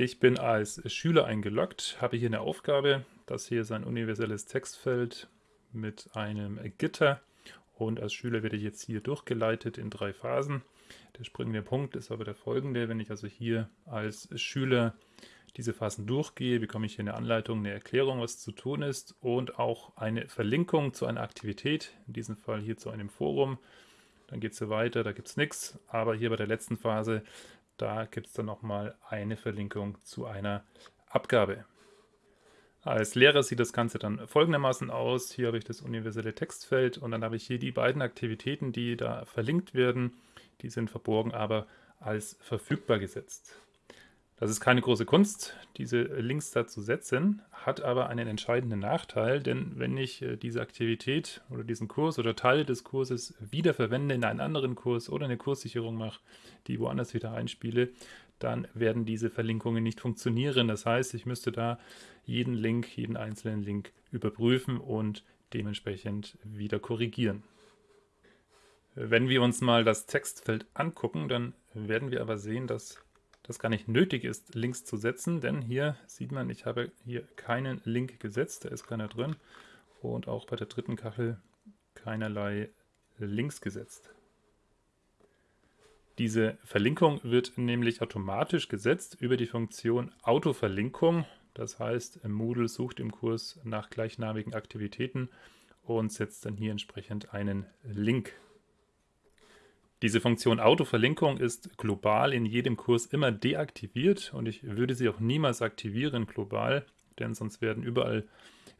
Ich bin als Schüler eingeloggt, habe hier eine Aufgabe. Das hier ist ein universelles Textfeld mit einem Gitter und als Schüler werde ich jetzt hier durchgeleitet in drei Phasen. Der springende Punkt ist aber der folgende. Wenn ich also hier als Schüler diese Phasen durchgehe, bekomme ich hier eine Anleitung, eine Erklärung, was zu tun ist und auch eine Verlinkung zu einer Aktivität, in diesem Fall hier zu einem Forum. Dann geht es so weiter, da gibt es nichts, aber hier bei der letzten Phase, da gibt es dann nochmal eine Verlinkung zu einer Abgabe. Als Lehrer sieht das Ganze dann folgendermaßen aus. Hier habe ich das universelle Textfeld und dann habe ich hier die beiden Aktivitäten, die da verlinkt werden. Die sind verborgen, aber als verfügbar gesetzt. Das ist keine große Kunst, diese Links da zu setzen, hat aber einen entscheidenden Nachteil, denn wenn ich äh, diese Aktivität oder diesen Kurs oder Teile des Kurses wiederverwende in einen anderen Kurs oder eine Kurssicherung mache, die woanders wieder einspiele, dann werden diese Verlinkungen nicht funktionieren. Das heißt, ich müsste da jeden Link, jeden einzelnen Link überprüfen und dementsprechend wieder korrigieren. Wenn wir uns mal das Textfeld angucken, dann werden wir aber sehen, dass das gar nicht nötig ist, Links zu setzen, denn hier sieht man, ich habe hier keinen Link gesetzt, da ist keiner drin und auch bei der dritten Kachel keinerlei Links gesetzt. Diese Verlinkung wird nämlich automatisch gesetzt über die Funktion Autoverlinkung. Das heißt, Moodle sucht im Kurs nach gleichnamigen Aktivitäten und setzt dann hier entsprechend einen Link diese Funktion Autoverlinkung ist global in jedem Kurs immer deaktiviert und ich würde sie auch niemals aktivieren global, denn sonst werden überall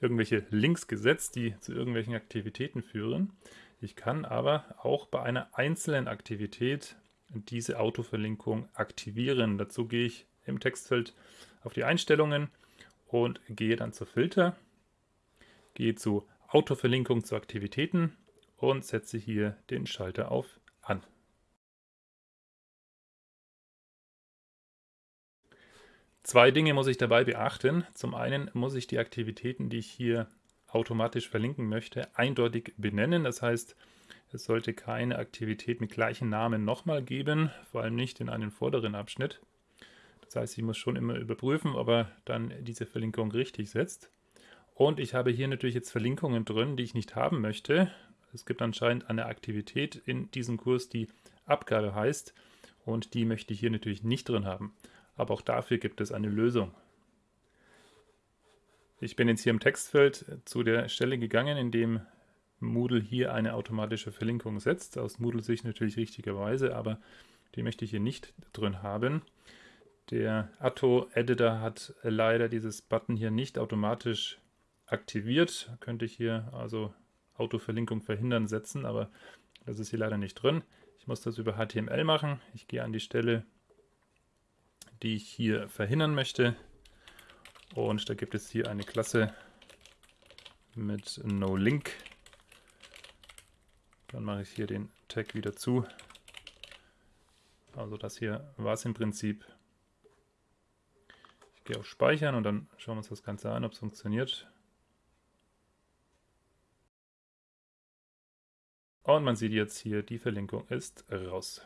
irgendwelche Links gesetzt, die zu irgendwelchen Aktivitäten führen. Ich kann aber auch bei einer einzelnen Aktivität diese Autoverlinkung aktivieren. Dazu gehe ich im Textfeld auf die Einstellungen und gehe dann zu Filter, gehe zu Autoverlinkung zu Aktivitäten und setze hier den Schalter auf an. Zwei Dinge muss ich dabei beachten. Zum einen muss ich die Aktivitäten, die ich hier automatisch verlinken möchte, eindeutig benennen. Das heißt, es sollte keine Aktivität mit gleichem Namen nochmal geben, vor allem nicht in einem vorderen Abschnitt. Das heißt, ich muss schon immer überprüfen, ob er dann diese Verlinkung richtig setzt. Und ich habe hier natürlich jetzt Verlinkungen drin, die ich nicht haben möchte. Es gibt anscheinend eine Aktivität in diesem Kurs, die Abgabe heißt und die möchte ich hier natürlich nicht drin haben. Aber auch dafür gibt es eine Lösung. Ich bin jetzt hier im Textfeld zu der Stelle gegangen, in dem Moodle hier eine automatische Verlinkung setzt. Aus Moodle-Sicht natürlich richtigerweise, aber die möchte ich hier nicht drin haben. Der Atto-Editor hat leider dieses Button hier nicht automatisch aktiviert. Könnte ich hier also Autoverlinkung verhindern setzen, aber das ist hier leider nicht drin. Ich muss das über HTML machen. Ich gehe an die Stelle, die ich hier verhindern möchte. Und da gibt es hier eine Klasse mit NoLink. Dann mache ich hier den Tag wieder zu. Also das hier war es im Prinzip. Ich gehe auf Speichern und dann schauen wir uns das Ganze an, ob es funktioniert. Und man sieht jetzt hier, die Verlinkung ist raus.